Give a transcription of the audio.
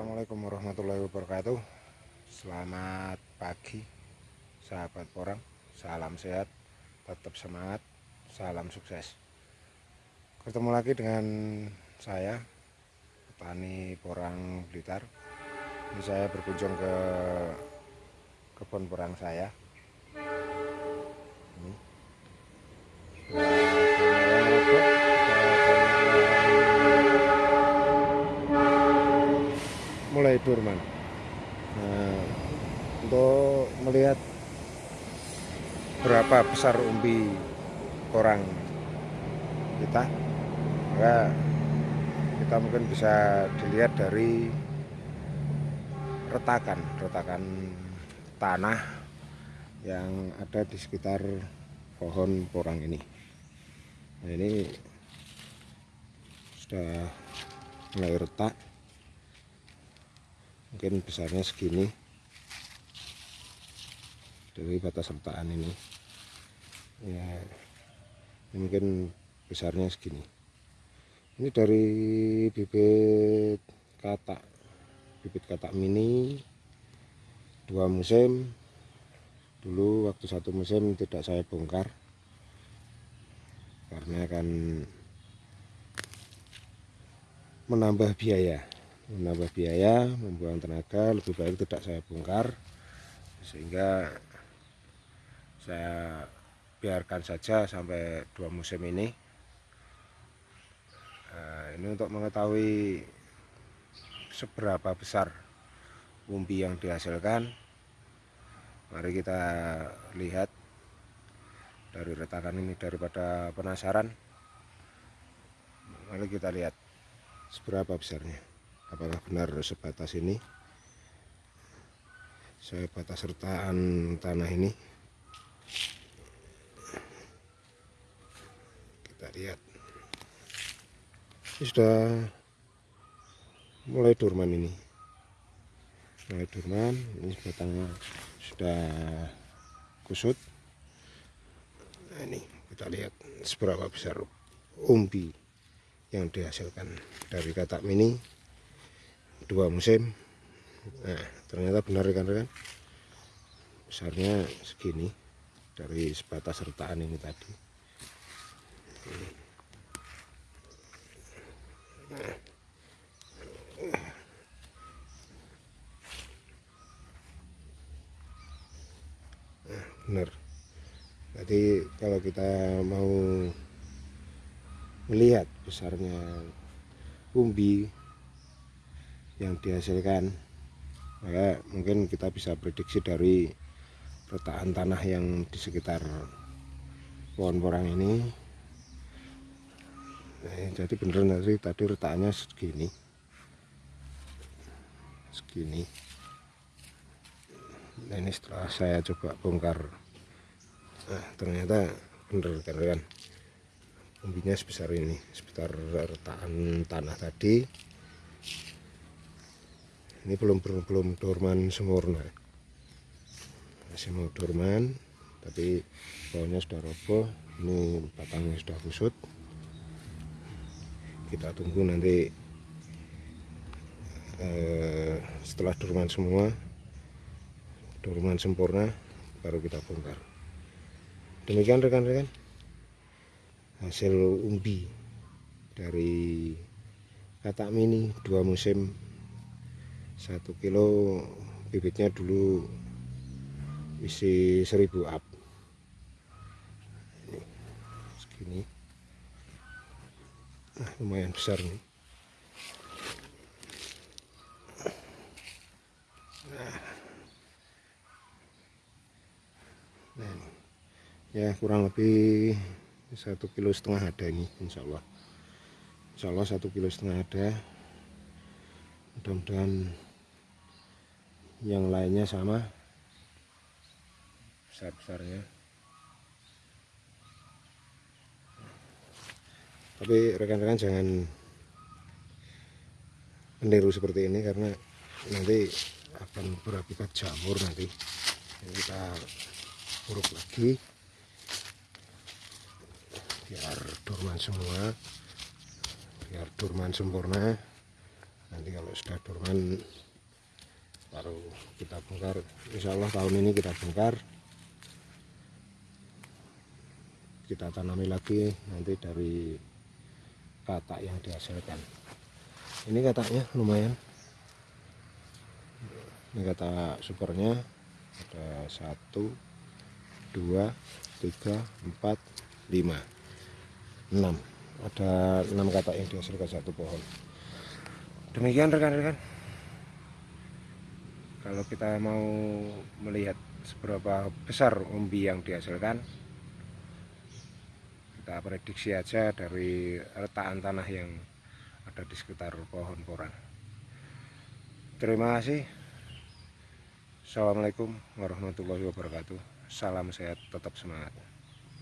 Assalamualaikum warahmatullahi wabarakatuh. Selamat pagi Sahabat porang Salam sehat Tetap semangat Salam sukses. Ketemu lagi dengan saya Petani porang Blitar. Ini saya berkunjung ke Kebun porang saya. Ini mulai dorman nah, untuk melihat berapa besar umbi orang kita maka kita mungkin bisa dilihat dari retakan retakan tanah yang ada di sekitar pohon porang ini. Nah ini sudah mulai retak mungkin besarnya segini dari batas retakan ini. Ya ini mungkin besarnya segini. Ini dari bibit katak bibit katak mini dua musim. Dulu waktu satu musim tidak saya bongkar karena akan menambah biaya menambah biaya membuang tenaga lebih baik tidak saya bongkar. Sehingga saya biarkan saja sampai dua musim ini. Nah, ini untuk mengetahui seberapa besar umbi yang dihasilkan. Mari kita lihat dari retakan ini daripada penasaran. Mari kita lihat seberapa besarnya apakah benar sebatas ini? Saya batas sertaan tanah ini? Kita lihat. Ini sudah mulai dorman ini. Mulai dorman ini batangnya sudah kusut. Nah ini kita lihat seberapa besar umbi yang dihasilkan dari katak mini dua musim. Nah ternyata benar rekan-rekan. Besarnya segini dari sebatas sertaan ini tadi. Nah. benar. Jadi kalau kita mau melihat besarnya umbi yang dihasilkan. Maka mungkin kita bisa prediksi dari retakan tanah yang di sekitar pohon porang ini. Nah, jadi bener nanti tadi retakannya segini. Segini. Nah ini setelah saya coba bongkar. Nah ternyata bener kan kan umbinya sebesar ini sekitar retakan tanah tadi ini belum belum, belum dorman sempurna. Masih mau dorman tapi pohonnya sudah roboh. Ini batangnya sudah kusut. Kita tunggu nanti eh, setelah dorman semua dorman sempurna baru kita bongkar. Demikian rekan-rekan hasil umbi dari katak mini dua musim satu kilo bibitnya dulu isi seribu up. Ini segini. Nah, lumayan besar nih. Nah, nah ya kurang lebih satu kilo setengah ada ini Insya Allah. Insya Allah satu kilo setengah ada. Mudah-mudahan yang lainnya sama. Besar-besarnya. Tapi rekan-rekan jangan meniru seperti ini karena nanti akan berakibat jamur nanti. Jadi kita uruk lagi. Biar dorman semua. Biar dorman sempurna. Nanti kalau sudah dorman baru kita bongkar. Insya Allah tahun ini kita bongkar. Kita tanami lagi nanti dari katak yang dihasilkan. Ini kataknya lumayan. Ini kata supernya ada satu dua tiga empat lima enam. Ada enam katak yang dihasilkan satu pohon. Demikian rekan-rekan kalau kita mau melihat seberapa besar umbi yang dihasilkan kita prediksi aja dari retakan tanah yang ada di sekitar pohon koran. Terima kasih. Assalamualaikum warahmatullahi wabarakatuh. Salam sehat tetap semangat